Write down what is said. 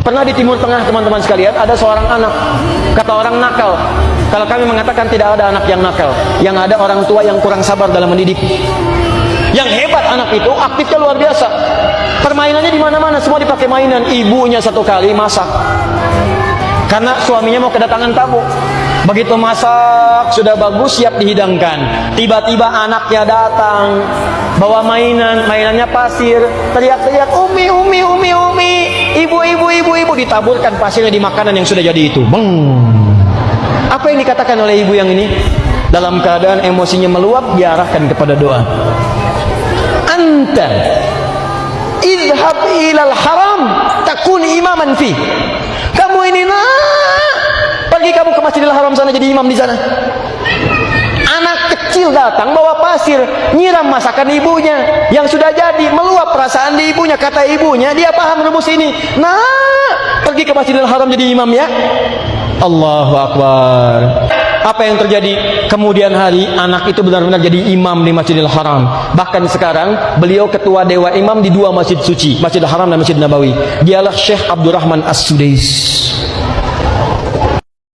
Pernah di Timur Tengah teman-teman sekalian ada seorang anak kata orang nakal. Kalau kami mengatakan tidak ada anak yang nakal, yang ada orang tua yang kurang sabar dalam mendidik. Yang hebat anak itu aktifnya luar biasa. Permainannya di mana-mana semua dipakai mainan. Ibunya satu kali masak. Karena suaminya mau kedatangan tamu. Begitu masak sudah bagus siap dihidangkan. Tiba-tiba anaknya datang bawa mainan, mainannya pasir, teriak-teriak umi umi umi umi, ibu ibu ibu ibu ditaburkan pasirnya di makanan yang sudah jadi itu. Beng. Apa yang dikatakan oleh ibu yang ini? Dalam keadaan emosinya meluap diarahkan kepada doa. Anta idhab ilal haram takun imaman fi. Kamu ini nak pergi kamu ke Masjidil Haram sana jadi imam di sana. Datang bawa pasir, nyiram masakan ibunya yang sudah jadi, meluap perasaan di ibunya. Kata ibunya, dia paham rumus ini. Nah, pergi ke Masjidil Haram jadi imam ya. Allahu Akbar. Apa yang terjadi? Kemudian hari anak itu benar-benar jadi imam di Masjidil Haram. Bahkan sekarang beliau ketua dewa imam di dua masjid suci, Masjidil Haram dan Masjid Nabawi. Dialah Syekh Abdurrahman As-Sudais.